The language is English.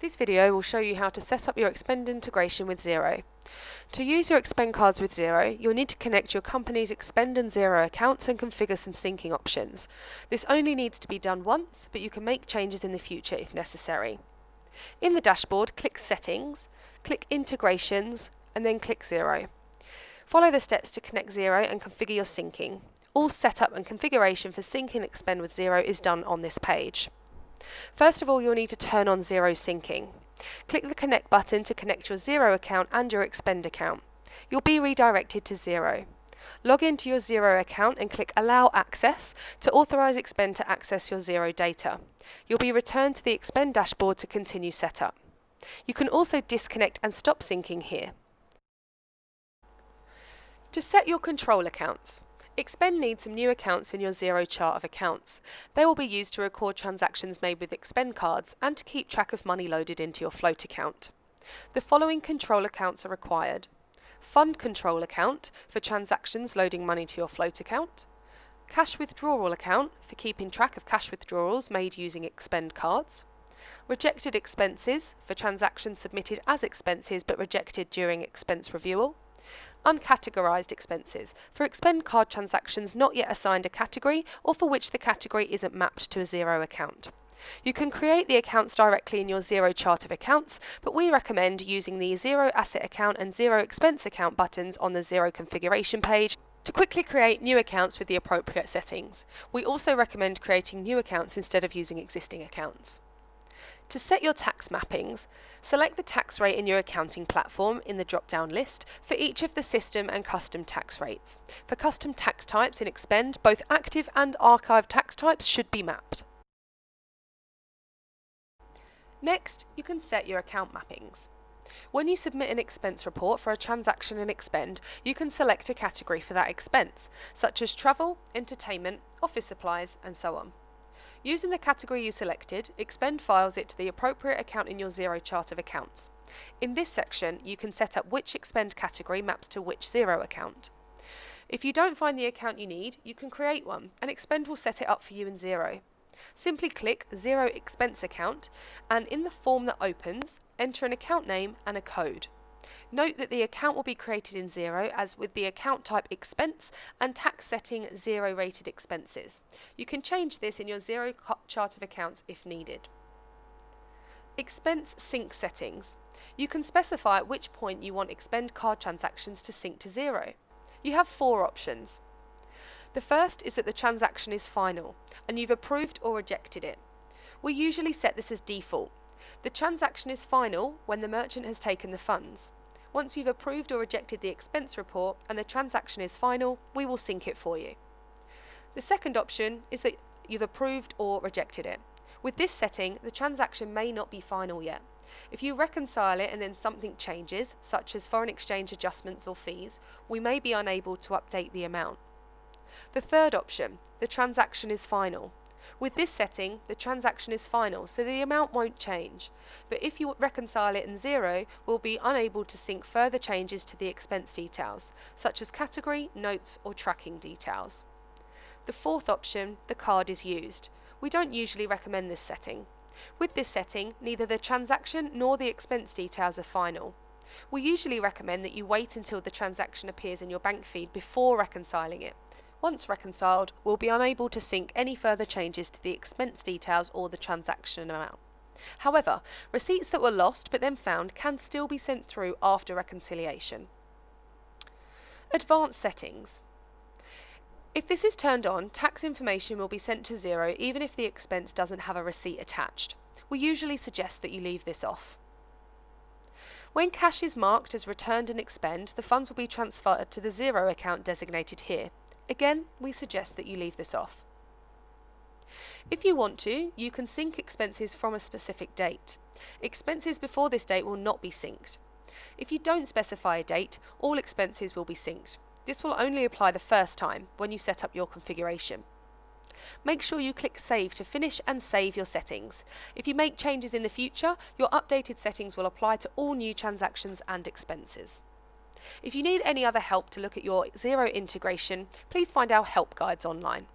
This video will show you how to set up your Expend integration with Xero. To use your Expend cards with Xero, you'll need to connect your company's Expend and Xero accounts and configure some syncing options. This only needs to be done once, but you can make changes in the future if necessary. In the dashboard, click Settings, click Integrations, and then click Xero. Follow the steps to connect Xero and configure your syncing. All setup and configuration for syncing Expend with Xero is done on this page. First of all, you'll need to turn on Xero Syncing. Click the Connect button to connect your Xero account and your Expend account. You'll be redirected to Xero. Log into your Xero account and click Allow Access to authorize Expend to access your Xero data. You'll be returned to the Expend dashboard to continue setup. You can also disconnect and stop syncing here. To set your control accounts, Expend needs some new accounts in your Xero chart of accounts. They will be used to record transactions made with Expend cards and to keep track of money loaded into your float account. The following control accounts are required. Fund control account for transactions loading money to your float account. Cash withdrawal account for keeping track of cash withdrawals made using Expend cards. Rejected expenses for transactions submitted as expenses but rejected during expense reviewal uncategorized expenses for Expend card transactions not yet assigned a category or for which the category isn't mapped to a Xero account. You can create the accounts directly in your Xero chart of accounts, but we recommend using the Xero Asset Account and Xero Expense Account buttons on the Xero configuration page to quickly create new accounts with the appropriate settings. We also recommend creating new accounts instead of using existing accounts. To set your tax mappings, select the tax rate in your accounting platform in the drop-down list for each of the system and custom tax rates. For custom tax types in Expend, both active and archive tax types should be mapped. Next, you can set your account mappings. When you submit an expense report for a transaction in Expend, you can select a category for that expense, such as travel, entertainment, office supplies, and so on. Using the category you selected, Expend files it to the appropriate account in your Xero chart of accounts. In this section, you can set up which Expend category maps to which Xero account. If you don't find the account you need, you can create one, and Expend will set it up for you in Xero. Simply click Xero Expense Account, and in the form that opens, enter an account name and a code. Note that the account will be created in Xero as with the account type expense and tax setting zero rated expenses. You can change this in your Xero chart of accounts if needed. Expense sync settings. You can specify at which point you want Expend card transactions to sync to Xero. You have four options. The first is that the transaction is final and you've approved or rejected it. We usually set this as default. The transaction is final when the merchant has taken the funds. Once you've approved or rejected the expense report and the transaction is final, we will sync it for you. The second option is that you've approved or rejected it. With this setting, the transaction may not be final yet. If you reconcile it and then something changes, such as foreign exchange adjustments or fees, we may be unable to update the amount. The third option, the transaction is final. With this setting, the transaction is final, so the amount won't change. But if you reconcile it in Xero, we'll be unable to sync further changes to the expense details, such as category, notes, or tracking details. The fourth option, the card is used. We don't usually recommend this setting. With this setting, neither the transaction nor the expense details are final. We usually recommend that you wait until the transaction appears in your bank feed before reconciling it, once reconciled, we'll be unable to sync any further changes to the expense details or the transaction amount. However, receipts that were lost but then found can still be sent through after reconciliation. Advanced settings. If this is turned on, tax information will be sent to Xero even if the expense doesn't have a receipt attached. We usually suggest that you leave this off. When cash is marked as returned and Expend, the funds will be transferred to the Xero account designated here. Again, we suggest that you leave this off. If you want to, you can sync expenses from a specific date. Expenses before this date will not be synced. If you don't specify a date, all expenses will be synced. This will only apply the first time, when you set up your configuration. Make sure you click Save to finish and save your settings. If you make changes in the future, your updated settings will apply to all new transactions and expenses. If you need any other help to look at your Xero integration, please find our help guides online.